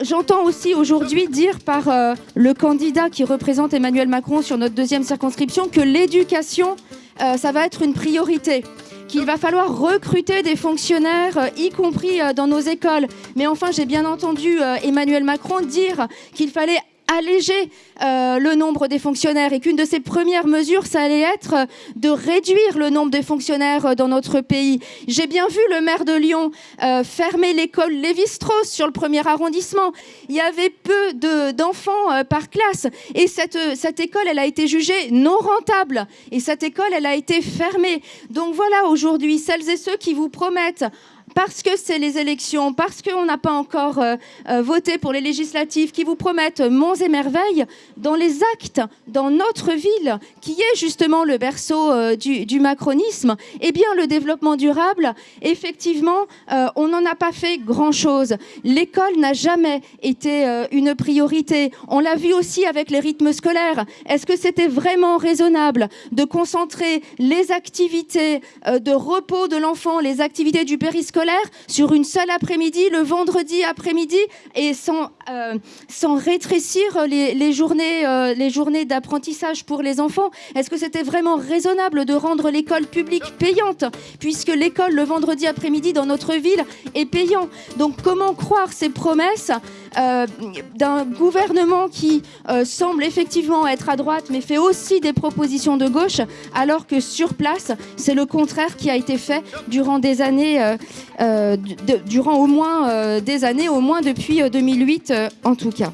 j'entends aussi aujourd'hui dire par euh, le candidat qui représente Emmanuel Macron sur notre deuxième circonscription que l'éducation, euh, ça va être une priorité qu'il va falloir recruter des fonctionnaires, euh, y compris dans nos écoles. Mais enfin, j'ai bien entendu Emmanuel Macron dire qu'il fallait alléger euh, le nombre des fonctionnaires et qu'une de ses premières mesures, ça allait être euh, de réduire le nombre de fonctionnaires euh, dans notre pays. J'ai bien vu le maire de Lyon fermer l'école Lévi-Strauss sur le premier arrondissement. Il y avait peu d'enfants par classe et cette, cette école, elle a été jugée non rentable et cette école, elle a été fermée. Donc voilà, aujourd'hui, celles et ceux qui vous promettent parce que c'est les élections, parce qu'on n'a pas encore euh, euh, voté pour les législatives qui vous promettent monts et merveilles, dans les actes, dans notre ville, qui est justement le berceau euh, du, macronisme, eh bien le développement durable, effectivement, on n'en a pas fait grand-chose. L'école n'a jamais été une priorité. On l'a vu aussi avec les rythmes scolaires. Est-ce que c'était vraiment raisonnable de concentrer les activités de repos de l'enfant, les activités du périscolaire sur une seule après-midi, le vendredi après-midi, et sans, euh, rétrécir les, journées, euh, les journées d'apprentissage pour les enfants. Est-ce que c'était vraiment raisonnable de rendre l'école publique payante, puisque l'école le vendredi après-midi dans notre ville est payant? Donc comment croire ces promesses euh, d'un gouvernement qui semble effectivement être à droite, mais fait aussi des propositions de gauche, alors que sur place, c'est le contraire qui a été fait durant des années durant au moins euh, des années, au moins depuis 2008 euh, en tout cas.